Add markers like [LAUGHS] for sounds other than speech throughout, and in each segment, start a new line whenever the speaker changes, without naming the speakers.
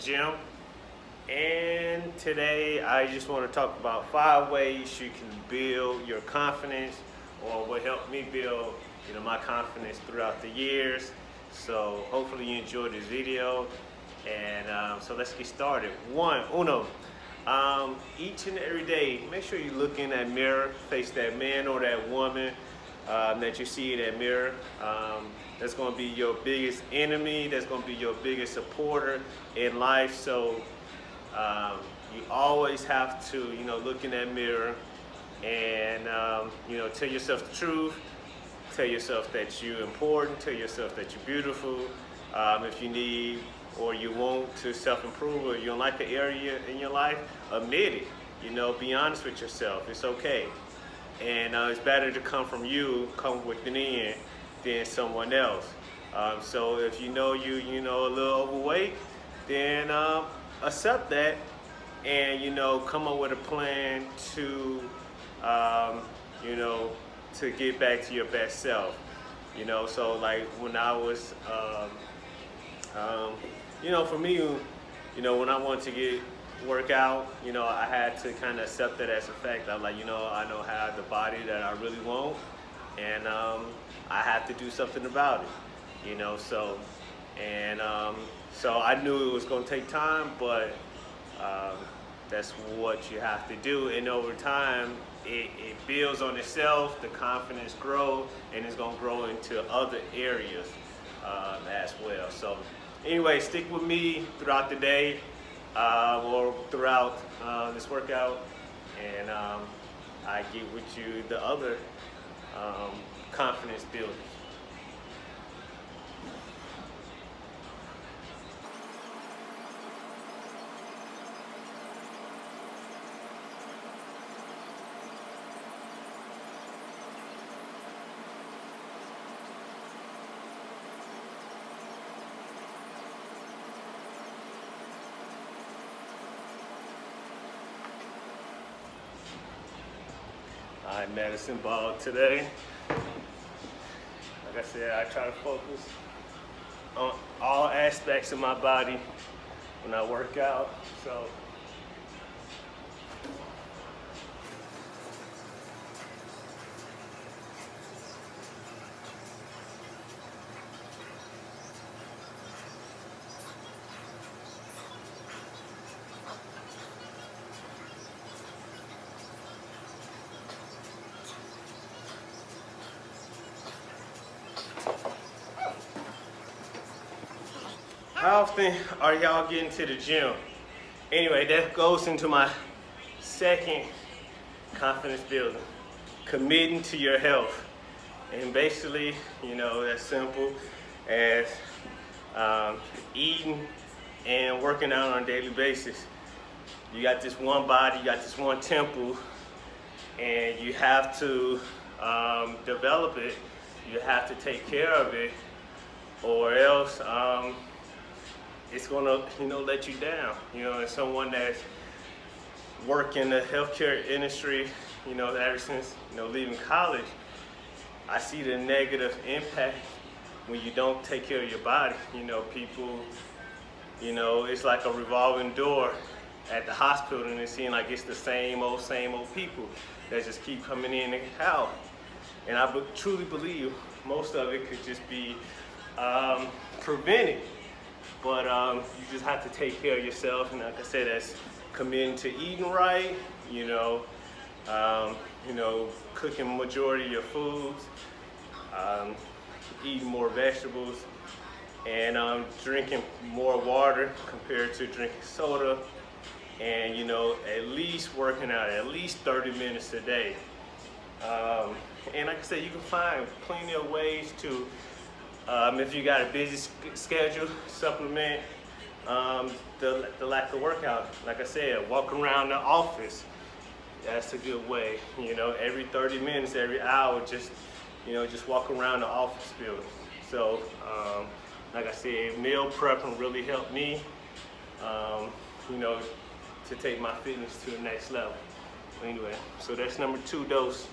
gym. And today I just want to talk about five ways you can build your confidence or what helped me build you know my confidence throughout the years. So hopefully you enjoyed this video. And um, so let's get started. One uno. Um, each and every day make sure you look in that mirror face that man or that woman um, that you see in that mirror. Um, that's going to be your biggest enemy. That's going to be your biggest supporter in life. So um, you always have to, you know, look in that mirror and, um, you know, tell yourself the truth. Tell yourself that you're important. Tell yourself that you're beautiful. Um, if you need or you want to self-improve or you don't like an area in your life, admit it. You know, be honest with yourself. It's okay and uh, it's better to come from you, come within, than someone else. Um, so if you know you, you know, a little overweight, then um, accept that and, you know, come up with a plan to, um, you know, to get back to your best self. You know, so like when I was, um, um, you know, for me, you know, when I wanted to get work out, you know, I had to kind of accept it as a fact. I'm like, you know, I don't have the body that I really want, and um, I have to do something about it, you know, so, and um, so I knew it was going to take time, but um, that's what you have to do, and over time, it, it builds on itself, the confidence grows, and it's going to grow into other areas um, as well. So anyway, stick with me throughout the day uh, or throughout uh, this workout and um, I get with you the other um, confidence builders. I medicine ball today. Like I said, I try to focus on all aspects of my body when I work out. So How often are y'all getting to the gym? Anyway, that goes into my second confidence building, committing to your health. And basically, you know, that's simple as um, eating and working out on a daily basis. You got this one body, you got this one temple, and you have to um, develop it. You have to take care of it, or else um, it's gonna, you know, let you down. You know, as someone that's worked in the healthcare industry, you know, ever since, you know, leaving college, I see the negative impact when you don't take care of your body. You know, people, you know, it's like a revolving door at the hospital and it seems like it's the same old, same old people that just keep coming in and out. And I truly believe most of it could just be um, prevented but um, you just have to take care of yourself. And like I said, that's committing to eating right, you know, um, you know, cooking majority of your foods, um, eating more vegetables, and um, drinking more water compared to drinking soda. And, you know, at least working out at least 30 minutes a day. Um, and like I said, you can find plenty of ways to um, if you got a busy schedule, supplement um, the, the lack of workout. Like I said, walk around the office. That's a good way. You know, every 30 minutes, every hour, just, you know, just walk around the office building. So, um, like I said, meal prepping really helped me, um, you know, to take my fitness to the next level. Anyway, so that's number two dose.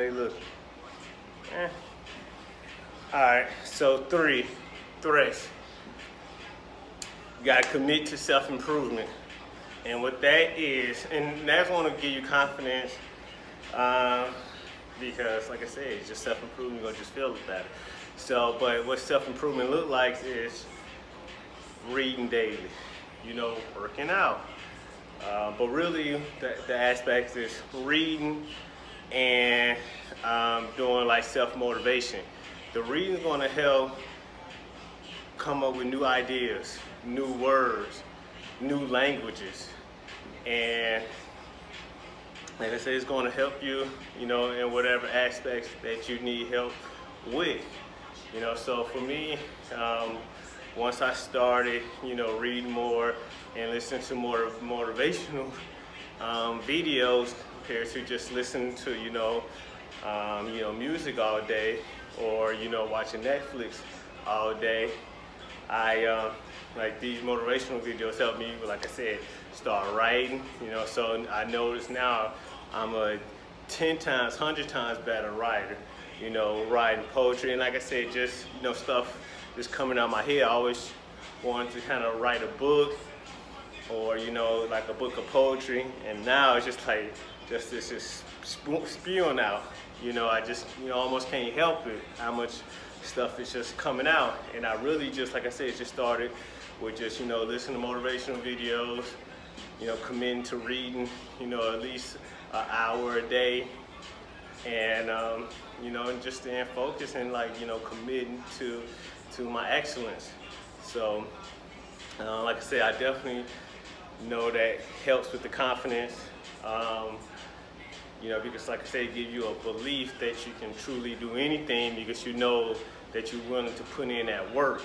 They look? Eh. All right, so three threats. You gotta commit to self-improvement. And what that is, and that's gonna give you confidence um, because like I said, it's just self-improvement, you're gonna just feel better. So, but what self-improvement look like is reading daily, you know, working out. Uh, but really, the, the aspect is reading and um, doing like self-motivation. The reading is gonna help come up with new ideas, new words, new languages. And like I said, it's going to help you, you know, in whatever aspects that you need help with. You know, so for me, um, once I started, you know, reading more and listening to more motivational um, videos compared to just listening to, you know, um, you know, music all day or, you know, watching Netflix all day, I, uh, like these motivational videos help me, like I said, start writing, you know, so I notice now I'm a 10 times, 100 times better writer, you know, writing poetry. And like I said, just, you know, stuff just coming out of my head. I always wanted to kind of write a book or, you know, like a book of poetry. And now it's just like, just this is spewing out. You know, I just, you know, almost can't help it how much stuff is just coming out. And I really just, like I said, just started with just, you know, listening to motivational videos, you know, committing to reading, you know, at least an hour a day and um, you know and just staying focused and like you know committing to to my excellence so uh, like I said I definitely know that helps with the confidence um, you know because like I said give you a belief that you can truly do anything because you know that you're willing to put in that work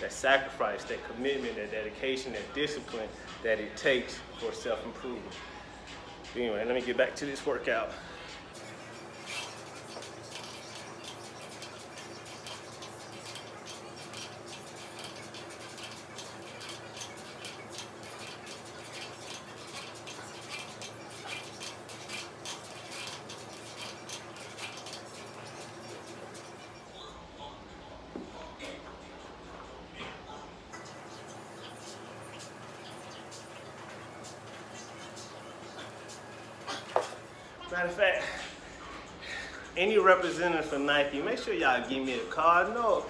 that sacrifice that commitment that dedication that discipline that it takes for self-improvement Anyway, let me get back to this workout. Matter of fact, any representative for Nike, make sure y'all give me a call. No,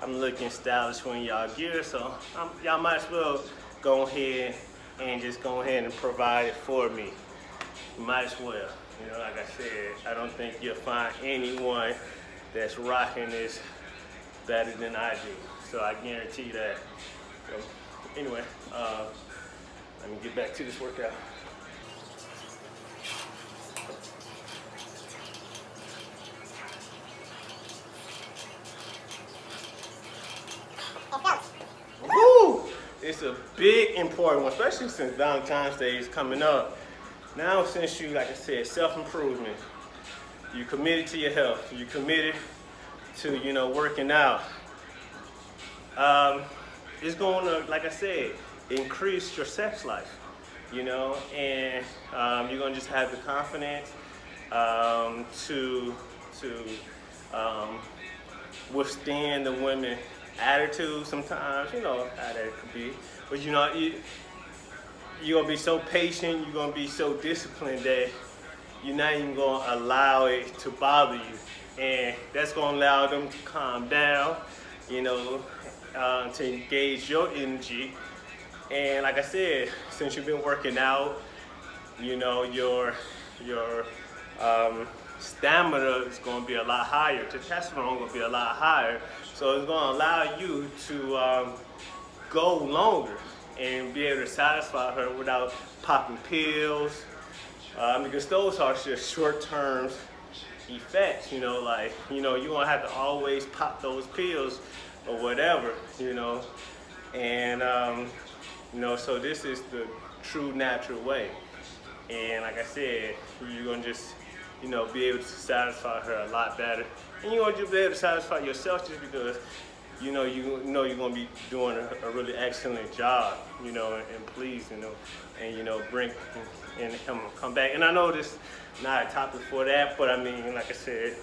I'm looking stylish when y'all gear, so y'all might as well go ahead and just go ahead and provide it for me. You might as well. You know, like I said, I don't think you'll find anyone that's rocking this better than I do. So I guarantee that. So anyway, uh, let me get back to this workout. It's a big important one, especially since Valentine's Day is coming up. Now since you, like I said, self-improvement, you're committed to your health, You're committed to, you know, working out. Um, it's going to, like I said, increase your sex life, you know, and um, you're going to just have the confidence um, to, to um, withstand the women attitude sometimes, you know how that could be. But you know, you, you're gonna be so patient, you're gonna be so disciplined that you're not even gonna allow it to bother you. And that's gonna allow them to calm down, you know, uh, to engage your energy. And like I said, since you've been working out, you know, your, your um, stamina is gonna be a lot higher. Testosterone gonna be a lot higher. So it's going to allow you to um, go longer and be able to satisfy her without popping pills. Um, because those are just short-term effects, you know, like, you know, you won't have to always pop those pills or whatever, you know. And, um, you know, so this is the true natural way. And like I said, you're going to just, you know, be able to satisfy her a lot better and you're gonna be able to satisfy yourself just because you know you know you're gonna be doing a, a really excellent job, you know, and, and please, you know, and you know bring and him come back. And I know this not a topic for that, but I mean, like I said,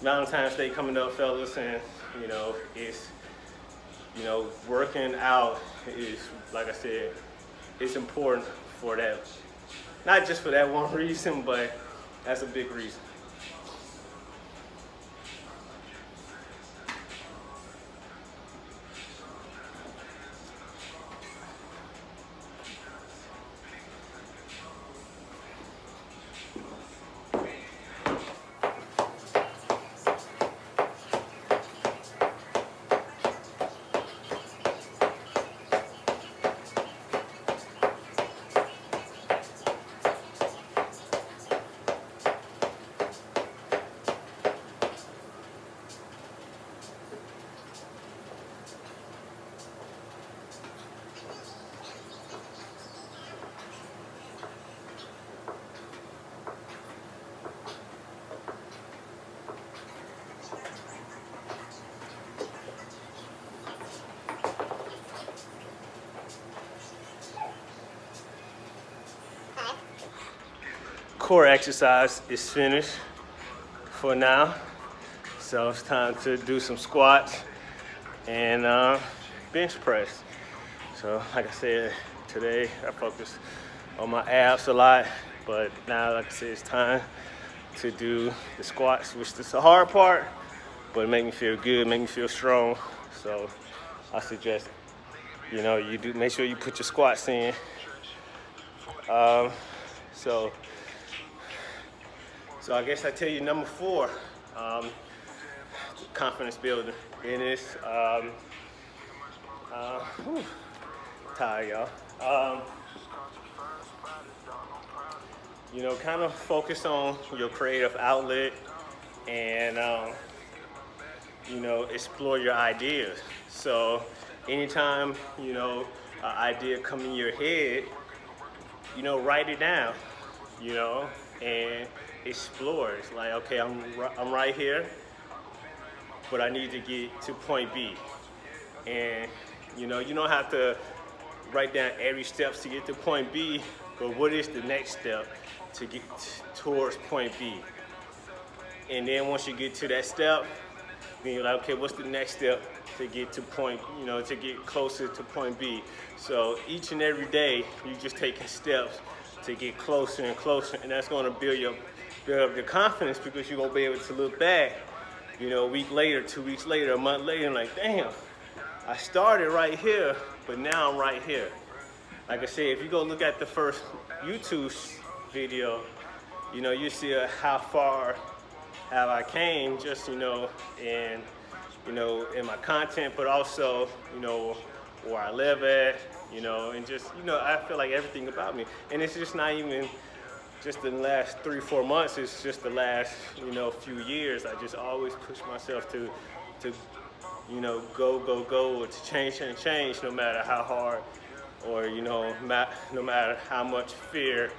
Valentine's Day coming up, fellas, and you know, it's you know, working out is like I said, it's important for that. Not just for that one [LAUGHS] reason, but that's a big reason. Core exercise is finished for now. So it's time to do some squats and uh, bench press. So like I said, today I focus on my abs a lot, but now like I said, it's time to do the squats, which is the hard part, but it make me feel good, make me feel strong. So I suggest, you know, you do make sure you put your squats in. Um, so so I guess I tell you number four, um, confidence building. And it's, um, uh, whew, tired y'all. Um, you know, kind of focus on your creative outlet and, um, you know, explore your ideas. So anytime, you know, an idea come in your head, you know, write it down, you know, and explore. It's like, okay, I'm, I'm right here, but I need to get to point B. And you know, you don't have to write down every steps to get to point B, but what is the next step to get towards point B? And then once you get to that step, then you're like, okay, what's the next step to get to point, you know, to get closer to point B? So each and every day, you're just taking steps to get closer and closer, and that's gonna build your build up your confidence because you're gonna be able to look back, you know, a week later, two weeks later, a month later, and like, damn, I started right here, but now I'm right here. Like I said, if you go look at the first YouTube video, you know, you see uh, how far have I came just, you know, in, you know, in my content, but also, you know, where I live at, you know, and just, you know, I feel like everything about me. And it's just not even just in the last three, four months, it's just the last, you know, few years, I just always push myself to, to, you know, go, go, go, to change, and change, no matter how hard, or, you know, no matter how much fear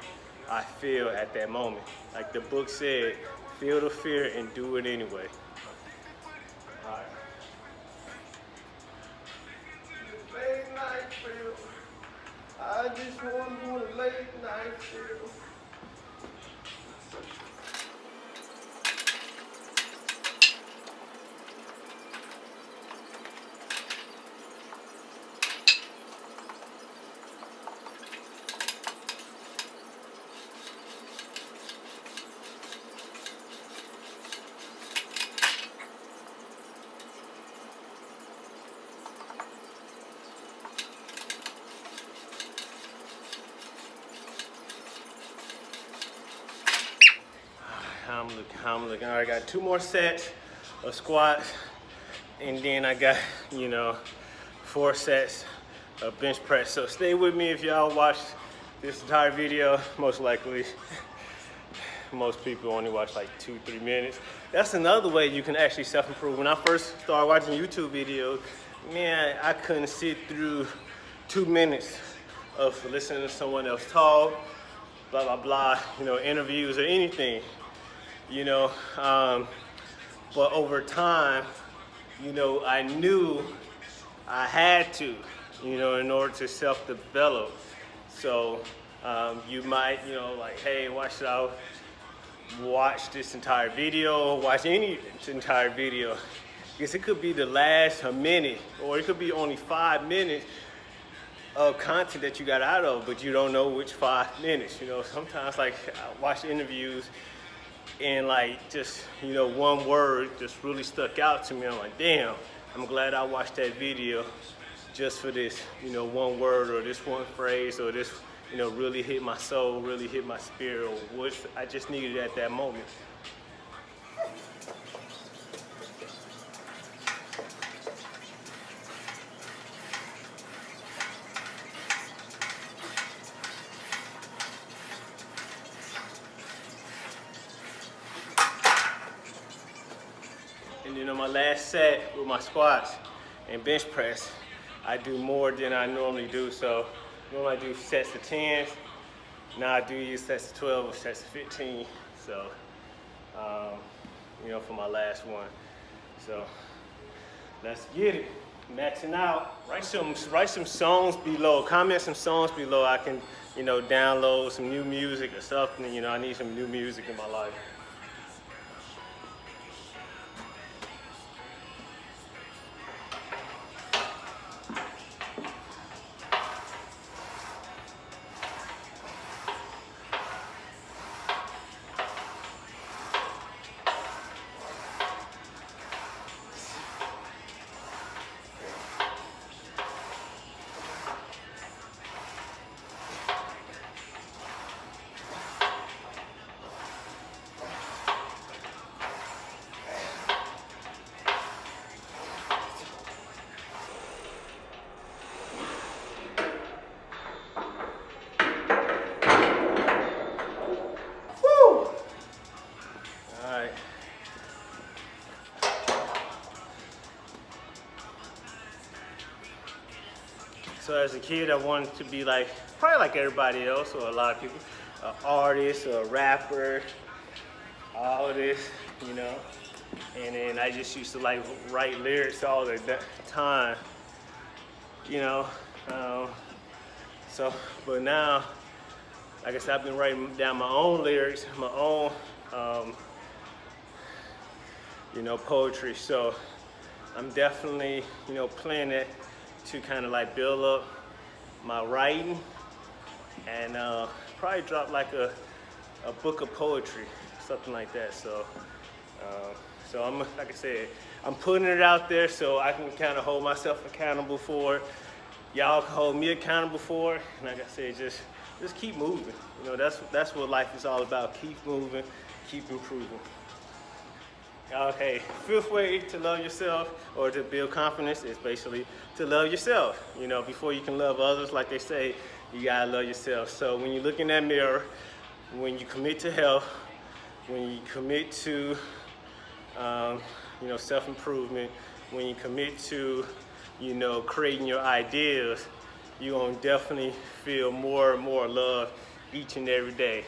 I feel at that moment. Like the book said, feel the fear and do it anyway. I just want late night feel. how I'm looking, I got two more sets of squats, and then I got, you know, four sets of bench press. So stay with me if y'all watch this entire video, most likely. Most people only watch like two, three minutes. That's another way you can actually self-improve. When I first started watching YouTube videos, man, I couldn't sit through two minutes of listening to someone else talk, blah, blah, blah, you know, interviews or anything you know. Um, but over time, you know, I knew I had to, you know, in order to self-develop. So um, you might, you know, like, hey, why should I watch this entire video, watch any entire video? Because it could be the last minute, or it could be only five minutes of content that you got out of, but you don't know which five minutes. You know, sometimes like I watch interviews and like just, you know, one word just really stuck out to me. I'm like, damn, I'm glad I watched that video just for this, you know, one word or this one phrase or this, you know, really hit my soul, really hit my spirit what I just needed at that moment. Last set with my squats and bench press, I do more than I normally do. So normally I do sets of 10s. Now I do use sets of 12 or sets of 15. So, um, you know, for my last one. So let's get it. Maxing out. Write some, write some songs below. Comment some songs below. I can, you know, download some new music or something. You know, I need some new music in my life. So as a kid, I wanted to be like, probably like everybody else or a lot of people, an artist or a rapper, all this, you know. And then I just used to like write lyrics all the time, you know. Um, so, but now, I said, I've been writing down my own lyrics, my own, um, you know, poetry. So I'm definitely, you know, playing it to kind of like build up my writing and uh, probably drop like a, a book of poetry, something like that. So, uh, so I'm, like I said, I'm putting it out there so I can kind of hold myself accountable for. Y'all can hold me accountable for it. And like I said, just, just keep moving. You know, that's, that's what life is all about. Keep moving, keep improving. Okay, fifth way to love yourself or to build confidence is basically to love yourself. You know, before you can love others, like they say, you gotta love yourself. So when you look in that mirror, when you commit to health, when you commit to, um, you know, self-improvement, when you commit to, you know, creating your ideas, you're gonna definitely feel more and more love each and every day.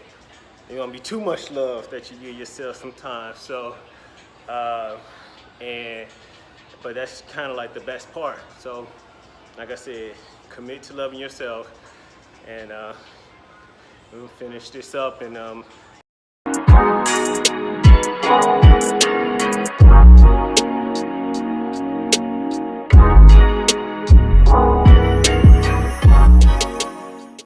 There's gonna be too much love that you give yourself sometimes. So uh, and but that's kind of like the best part. So, like I said, commit to loving yourself, and uh, we'll finish this up and um.